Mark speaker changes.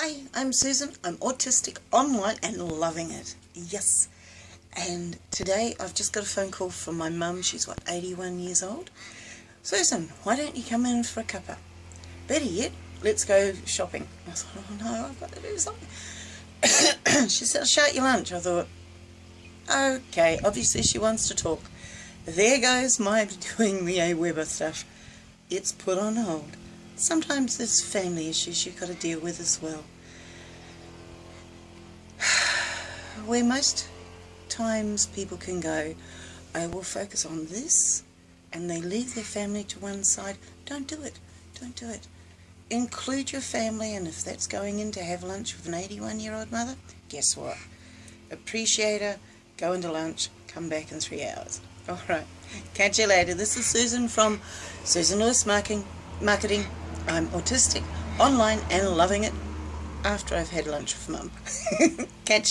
Speaker 1: Hi, I'm Susan. I'm autistic online and loving it. Yes. And today I've just got a phone call from my mum. She's what, 81 years old? Susan, why don't you come in for a cuppa? Better yet, let's go shopping. I thought, oh no, I've got to do something. she said, I'll shout your lunch. I thought, okay, obviously she wants to talk. There goes my doing the AWeber stuff. It's put on hold sometimes there's family issues you've got to deal with as well. Where most times people can go, I will focus on this, and they leave their family to one side, don't do it. Don't do it. Include your family, and if that's going in to have lunch with an 81 year old mother, guess what? Appreciate her, go into lunch, come back in three hours. Alright, catch you later. This is Susan from Susan Lewis Marketing. Marketing. I'm autistic, online and loving it after I've had lunch with mum. Catch you.